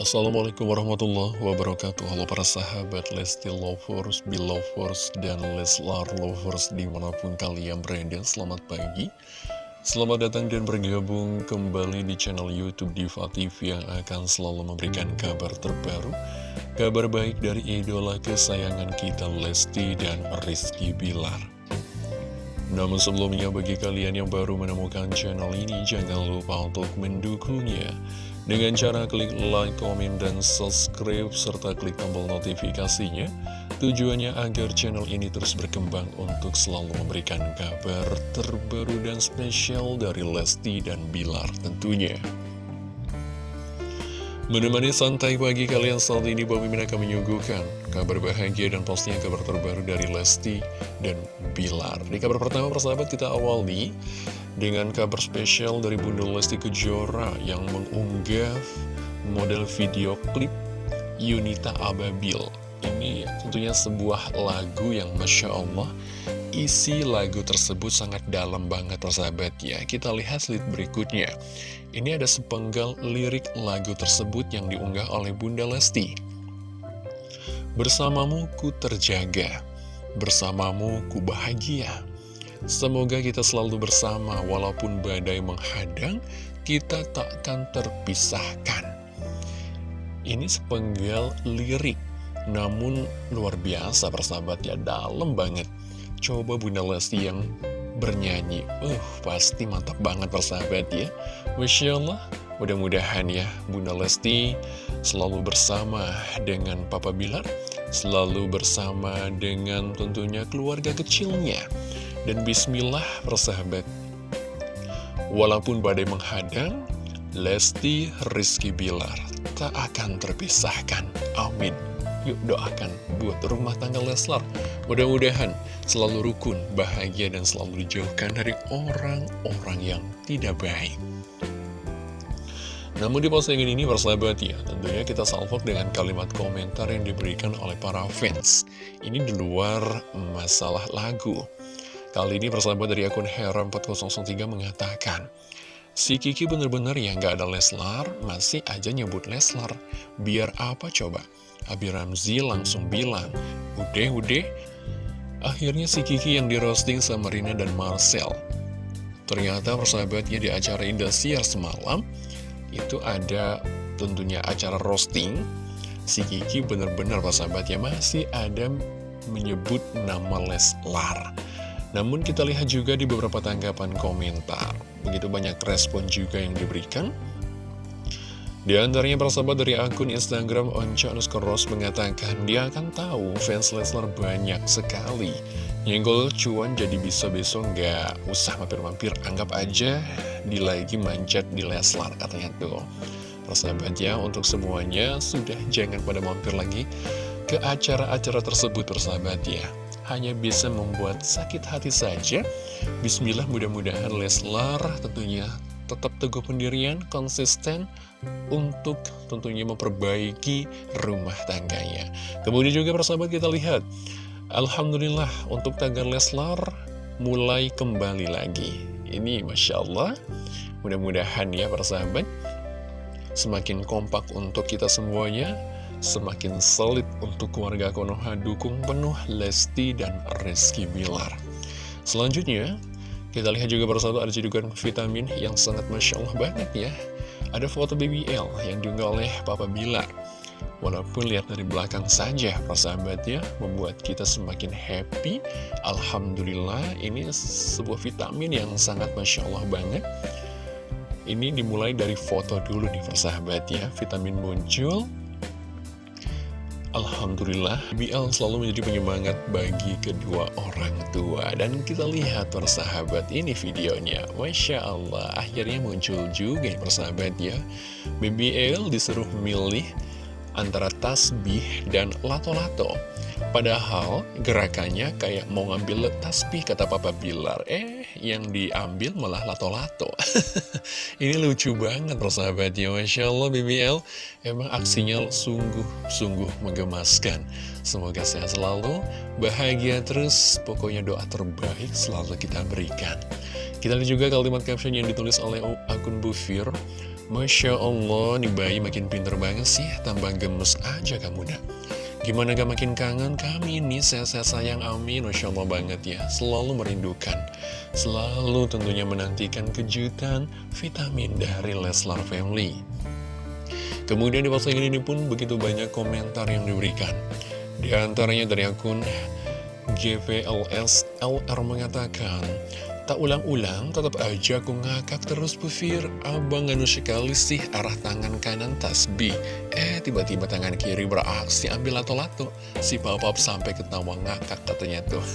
Assalamualaikum warahmatullahi wabarakatuh. Halo para sahabat Lesti Lovers, Belovers, dan Leslar Lovers di mana pun kalian berada. Selamat pagi. Selamat datang dan bergabung kembali di channel Youtube Diva TV yang akan selalu memberikan kabar terbaru Kabar baik dari idola kesayangan kita Lesti dan Rizky Bilar. Namun sebelumnya bagi kalian yang baru menemukan channel ini Jangan lupa untuk mendukungnya dengan cara klik like, komen, dan subscribe, serta klik tombol notifikasinya, tujuannya agar channel ini terus berkembang untuk selalu memberikan kabar terbaru dan spesial dari Lesti dan Bilar tentunya. Menemani santai pagi kalian saat ini, Bobi Min akan menyuguhkan kabar bahagia dan pastinya kabar terbaru dari Lesti dan Bilar. Di kabar pertama, persahabat, kita awali dengan kabar spesial dari Bunda Lesti Kejora yang mengunggah model video klip Yunita Ababil. Ini tentunya sebuah lagu yang Masya Allah isi lagu tersebut sangat dalam banget persahabat ya. Kita lihat slide berikutnya. Ini ada sepenggal lirik lagu tersebut yang diunggah oleh Bunda Lesti. Bersamamu ku terjaga, bersamamu ku bahagia. Semoga kita selalu bersama walaupun badai menghadang, kita takkan terpisahkan. Ini sepenggal lirik, namun luar biasa persahabat ya, dalam banget. Coba Bunda Lesti yang bernyanyi, uh pasti mantap banget persahabat ya. Masya Allah, mudah-mudahan ya Bunda Lesti selalu bersama dengan Papa Bilar, selalu bersama dengan tentunya keluarga kecilnya. Dan bismillah persahabat. Walaupun badai menghadang Lesti Rizky Bilar tak akan terpisahkan. Amin Yuk doakan buat rumah tangga Leslar Mudah-mudahan selalu rukun, bahagia dan selalu dijauhkan dari orang-orang yang tidak baik namun di postingan ini persahabat ya, tentunya kita salvok dengan kalimat komentar yang diberikan oleh para fans. Ini di luar masalah lagu. Kali ini persahabat dari akun Hera4003 mengatakan, Si Kiki bener-bener ya nggak ada Leslar, masih aja nyebut Leslar. Biar apa coba? Abi Ramzi langsung bilang, udah udah. Akhirnya si Kiki yang di roasting sama Rina dan Marcel. Ternyata persahabatnya di acara Indosiar semalam, itu ada tentunya acara roasting. Si Kiki bener-bener persahabatnya masih ada menyebut nama Leslar. Namun kita lihat juga di beberapa tanggapan komentar, begitu banyak respon juga yang diberikan. Di antaranya persahabat dari akun Instagram Onca Ros mengatakan dia akan tahu fans Leslar banyak sekali. Nyenggol cuan jadi bisa besok nggak usah mampir-mampir, anggap aja di lagi manjat di Leslar katanya tuh. Persahabat ya, untuk semuanya sudah jangan pada mampir lagi ke acara-acara tersebut persahabat ya hanya bisa membuat sakit hati saja. Bismillah mudah-mudahan Leslar tentunya tetap teguh pendirian, konsisten untuk tentunya memperbaiki rumah tangganya. Kemudian juga persahabat kita lihat, Alhamdulillah untuk tagar Leslar mulai kembali lagi. Ini Masya Allah, mudah-mudahan ya persahabat, semakin kompak untuk kita semuanya, semakin solid untuk keluarga Konoha dukung penuh Lesti dan Rizky Bilar. Selanjutnya, kita lihat juga bersatu ada cedukan vitamin yang sangat Masya Allah banget ya. Ada foto BBL yang diunggah oleh Papa Bilar. Walaupun lihat dari belakang saja, persahabatnya membuat kita semakin happy. Alhamdulillah, ini sebuah vitamin yang sangat Masya Allah banget. Ini dimulai dari foto dulu nih persahabat ya. Vitamin muncul, Alhamdulillah, BL selalu menjadi penyemangat bagi kedua orang tua. Dan kita lihat persahabat ini videonya. Masya Allah, akhirnya muncul juga persahabat ya. BBL disuruh milih antara tasbih dan lato-lato. Padahal gerakannya kayak mau ngambil tasbih kata Papa Bilar. Eh, yang diambil malah lato-lato. Ini lucu banget persahabatnya. Masya Allah BBL emang aksinya sungguh-sungguh menggemaskan. Semoga sehat selalu, bahagia terus, pokoknya doa terbaik selalu kita berikan. Kita lihat juga kalimat caption yang ditulis oleh akun Bufir. Masya Allah, nih bayi makin pinter banget sih, tambah gemes aja kamu dah. Gimana gak makin kangen kami nih, sehat-sehat sayang, amin, Masya Allah banget ya. Selalu merindukan, selalu tentunya menantikan kejutan vitamin dari Leslar Family. Kemudian di postingan ini pun begitu banyak komentar yang diberikan. Di antaranya dari akun GVLS LR mengatakan, Tak ulang-ulang, tetap aja aku ngakak terus pufir. Abang nganu sekali sih arah tangan kanan tasbih. Eh, tiba-tiba tangan kiri beraksi ambil lato-lato. Si papa sampai ketawa ngakak katanya tuh.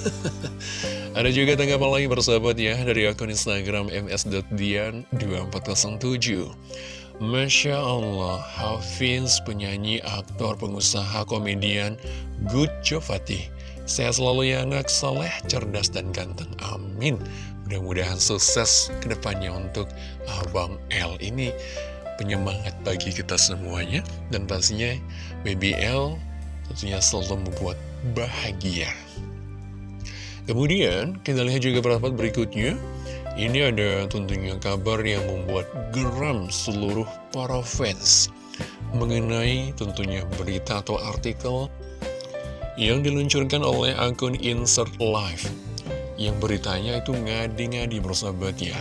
Ada juga tanggapan lagi bersahabat ya dari akun Instagram ms.dian2407. Masya Allah, Hafiz, penyanyi, aktor, pengusaha, komedian, good job Fatih. Sehat selalu ya anak, soleh, cerdas, dan ganteng. Amin. Mudah-mudahan sukses ke depannya untuk Abang L ini penyemangat bagi kita semuanya. Dan pastinya Baby L tentunya selalu membuat bahagia. Kemudian kita lihat juga perhatian berikutnya. Ini ada tentunya kabar yang membuat geram seluruh para fans mengenai tentunya berita atau artikel yang diluncurkan oleh akun Insert Live yang beritanya itu ngadi-ngadi persahabat ya.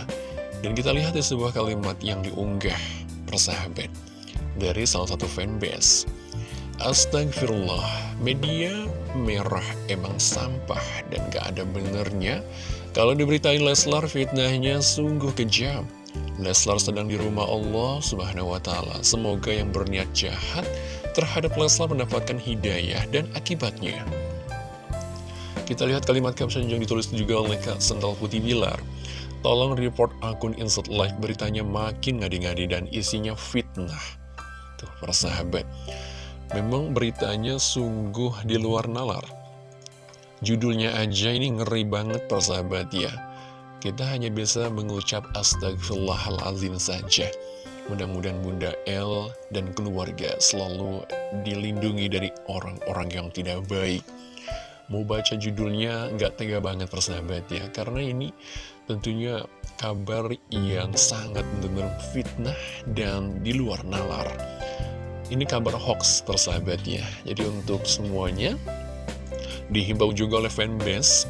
Dan kita lihat di sebuah kalimat yang diunggah persahabat dari salah satu fanbase. Astagfirullah, media merah emang sampah dan gak ada benernya. Kalau diberitain Leslar fitnahnya sungguh kejam. Leslar sedang di rumah Allah subhanahu wa ta'ala. Semoga yang berniat jahat terhadap Leslar mendapatkan hidayah dan akibatnya. Kita lihat kalimat caption yang ditulis juga oleh Kak Sental Putih Bilar. Tolong report akun Insert Live beritanya makin ngadi-ngadi dan isinya fitnah. Tuh, para sahabat. Memang beritanya sungguh di luar nalar. Judulnya aja ini ngeri banget para sahabat ya. Kita hanya bisa mengucap astagfirullahalazim saja. Mudah-mudahan Bunda L dan keluarga selalu dilindungi dari orang-orang yang tidak baik. Mau baca judulnya nggak tega banget persahabat ya. Karena ini tentunya kabar yang sangat benar fitnah dan di luar nalar. Ini kabar hoax persahabat ya. Jadi untuk semuanya Dihimbau juga oleh fanbase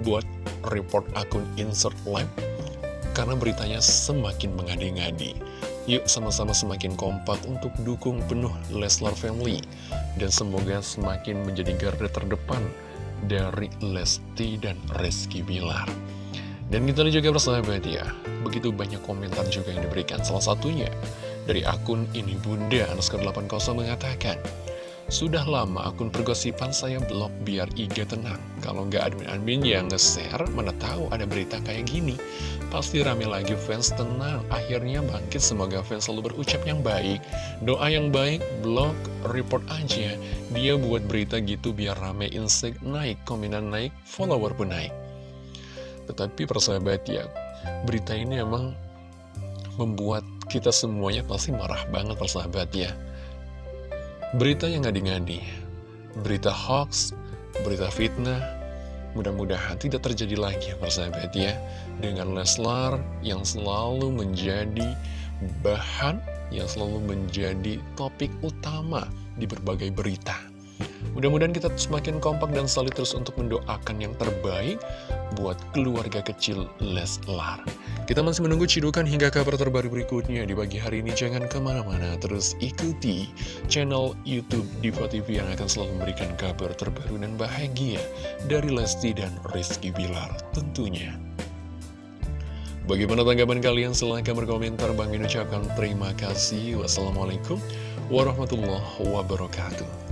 Buat report akun insert live Karena beritanya semakin mengadi-ngadi Yuk sama-sama semakin kompak untuk dukung penuh Leslar Family. Dan semoga semakin menjadi garda terdepan dari Lesti dan Rizky Bilar. Dan kita juga bersahabat ya Begitu banyak komentar juga yang diberikan. Salah satunya dari akun ini Bunda Anuskar 80 mengatakan sudah lama akun pergosipan saya blok biar IG tenang. Kalau nggak admin-admin yang nge-share, mana tahu ada berita kayak gini. Pasti rame lagi fans tenang. Akhirnya bangkit semoga fans selalu berucap yang baik. Doa yang baik, blog, report aja. Dia buat berita gitu biar rame insek naik, komenan naik, follower pun naik. Tetapi persahabat ya, berita ini emang membuat kita semuanya pasti marah banget persahabat ya. Berita yang ngadi-ngadi, berita hoax, berita fitnah, mudah-mudahan tidak terjadi lagi ya persahabat ya. Dengan Leslar yang selalu menjadi bahan, yang selalu menjadi topik utama di berbagai berita. Mudah-mudahan kita semakin kompak dan solid terus untuk mendoakan yang terbaik buat keluarga kecil Leslar. Kita masih menunggu cidukan hingga kabar terbaru berikutnya di pagi hari ini. Jangan ke mana-mana, terus ikuti channel Youtube Diva TV yang akan selalu memberikan kabar terbaru dan bahagia dari Lesti dan Rizky Bilar tentunya. Bagaimana tanggapan kalian? Silahkan berkomentar. Bang Min ucapkan terima kasih. Wassalamualaikum warahmatullahi wabarakatuh.